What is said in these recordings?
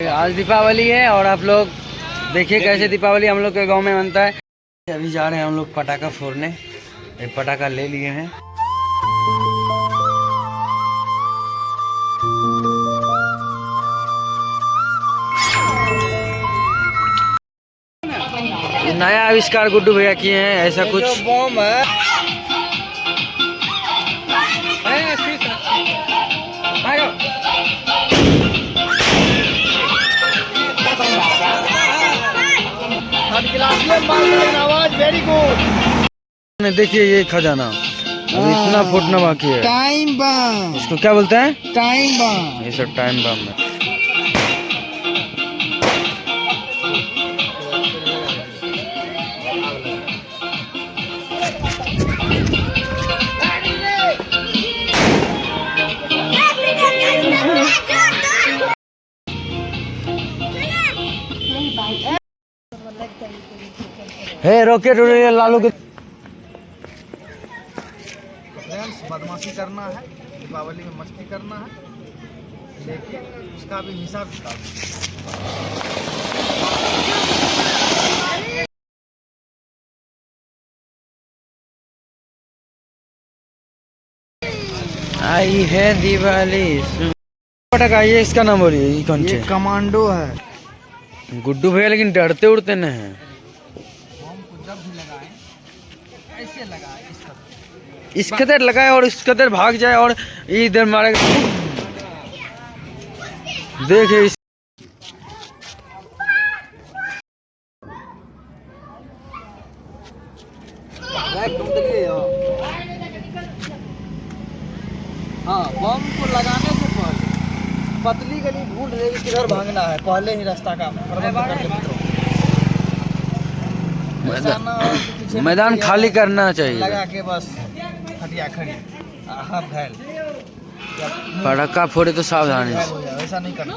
आज दीपावली है और आप लोग देखिए कैसे दीपावली हम लोग के गाँव में बनता है। अभी जा रहे हैं हम लोग पटाखा फोड़ने। एक पटाखा ले लिए हैं। नया आविष्कार गुड्डू भैया किए हैं ऐसा कुछ। बम है। आवाज़ वेरी गुड देखिए ये खजाना। अभी इतना फुटना बाकी है। टाइम बम इसको क्या बोलते हैं? टाइम बम ये सब टाइम बम है। हे रॉकेट उड़ रही लालू के फ्रेंड्स बदमाशी करना है दीपावली में मस्ती करना है लेकिन उसका भी हिसाब किताब आई है दिवाली। पटाखा ये इसका नाम बोलिए कौन ये कमांडो है। गुड्डू भैया लेकिन डरते उड़ते नहीं हैं। इस कदर लगाए और इस कदर भाग जाए और इधर मारे। देखे इस हाँ बम को लगाने से पहले पतली गली ढूंढ रहे कि किधर भागना है पहले ही रास्ता का प्रबंध कर ले मित्रों ऐसा ना कि पीछे मैदान खाली करना चाहिए। लगा के बस खड़ी। घायल। पटाखा फोड़े तो सावधानी हो। ऐसा नहीं करना।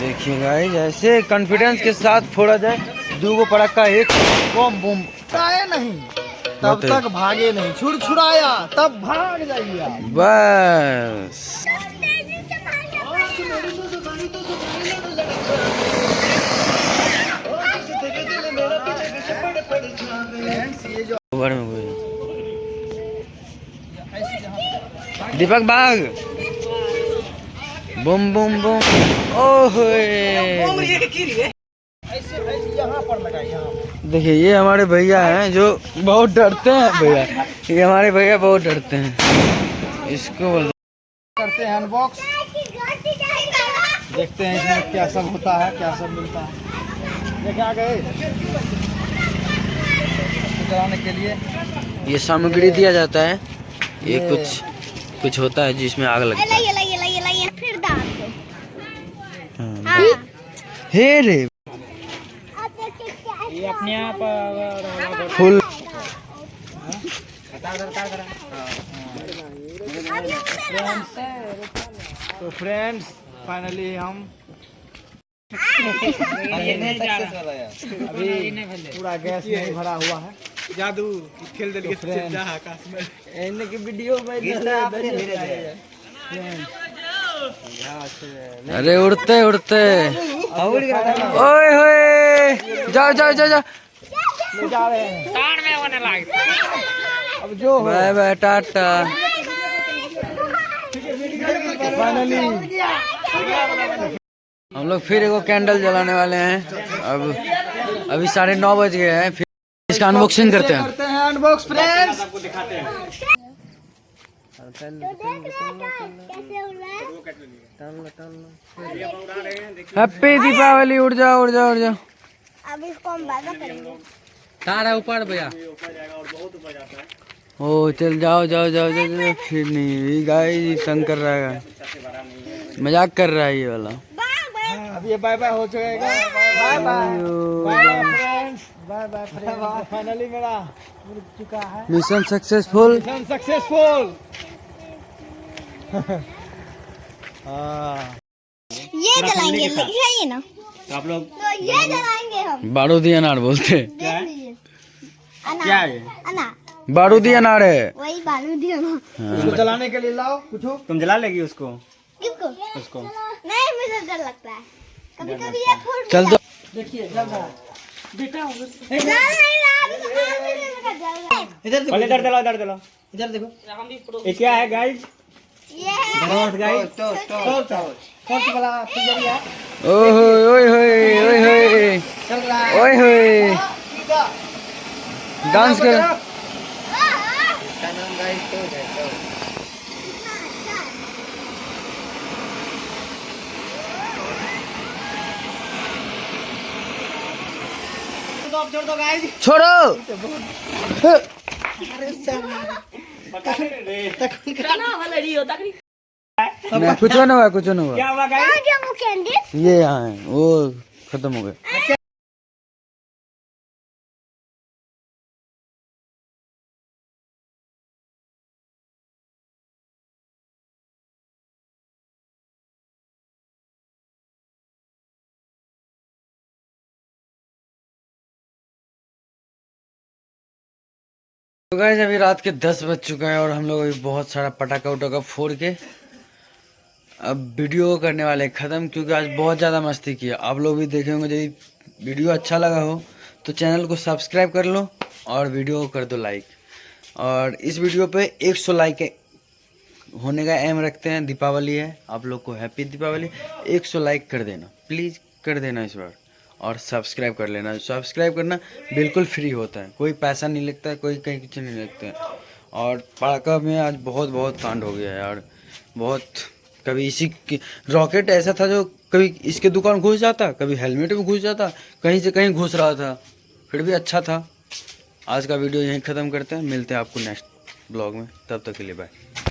देखिए गाइस ऐसे कॉन्फिडेंस के साथ फोड़ा जाए दो गो पटाखा एक बम बम। नहीं तब तक भागे नहीं। छुड़ छुड़ाया तब भाग जाइए बस। ये में कोई दीपक बाग बुम बुम बुम। ओह। देखिए, ये हमारे भैया हैं जो बहुत डरते हैं भैया। ये हमारे भैया बहुत डरते हैं। इसको करते हैं अनबॉक्स देखते हैं इसमें क्या सब होता है, क्या सब मिलता है। देखे गए। चलाने के लिए? ये सामग्री दिया जाता है। ये कुछ कुछ होता है जिसमें आग लगता है। हाँ। हाँ। हे रे। क्या अपने आप फुल। ये उधर तो फ्रेंड्स फाइनली हम अभी पूरा गैस नहीं भरा हुआ है। जादू खेल दिल के friends, जा आकाश में। एने की वीडियो में अरे उड़ते उड़ते। ओए होए। जाओ जाओ जाओ जाओ। ले जा रहे हैं अब जो बाय बाय टाटा। फाइनली हम लोग फिर एगो कैंडल जलाने वाले हैं। अब अभी साढ़े नौ बज गए हैं। इसका अनबॉक्सिंग करते हैं। करते हैं अनबॉक्स फ्रेंड्स हो। हैप्पी दीपावली उड़ जाओ उड़ जाओ उड़ जाओ। अब इसको हम बाधा करेंगे तार है ऊपर भैया। ओ चल जाओ जाओ जाओ जाओ, जाओ फिर नहीं गाय तंग कर रहा है। मज़ाक कर रहा है ये वाला। अब ये बाय बाय हो। जाएगा bye bye bye bye finally मेरा उड़ चुका है। मिशन सक्सेसफुल मिशन सक्सेसफुल हाँ ये जलाएँगे लिखाइए ना। आप लोग तो ये जलाएँगे हम। बारूदी अनार बोलते। हैं? अनार क्या है? अनार बारूदी अनार है। वही बालू दिया ना इसको जलाने के लिए लाओ कुछ तुम जला लेगी उसको? किसको उसको। नहीं मुझे डर लगता है। कभी कभी ये फूट चल दो। देखिए जल रहा है। है इधर इधर इधर इधर देखो। ये क्या है गाइस है। गाइस वाला ओए होए ओए होए ओए होए डांस कर। छोड़ दो गाइस छोड़ो अरे कुछ नहीं हुआ कुछ नहीं हुआ। क्या हुआ ये यहाँ है वो खत्म हो गया। तो गाइस अभी रात के दस बज चुका है और हम लोग अभी बहुत सारा पटाखा उटाखा फोड़ के अब वीडियो करने वाले ख़त्म, क्योंकि आज बहुत ज़्यादा मस्ती किया आप लोग भी देखे होंगे यदि वीडियो अच्छा लगा हो तो चैनल को सब्सक्राइब कर लो और वीडियो को कर दो लाइक और इस वीडियो पे 100 लाइक होने का एम रखते हैं, दीपावली है। आप लोग को हैप्पी दीपावली। 100 लाइक कर देना। प्लीज़ कर देना इस बार। और सब्सक्राइब कर लेना। सब्सक्राइब करना बिल्कुल फ्री होता है। कोई पैसा नहीं लगता है, कोई कहीं कुछ नहीं लगता है। और पटाखा में आज बहुत बहुत कांड हो गया है यार। बहुत कभी इसी रॉकेट ऐसा था जो कभी इसके दुकान घुस जाता, कभी हेलमेट में घुस जाता, कहीं से कहीं घुस रहा था, फिर भी अच्छा था। आज का वीडियो यहीं ख़त्म करते हैं। मिलते हैं आपको नेक्स्ट ब्लॉग में। तब तक के लिए बाय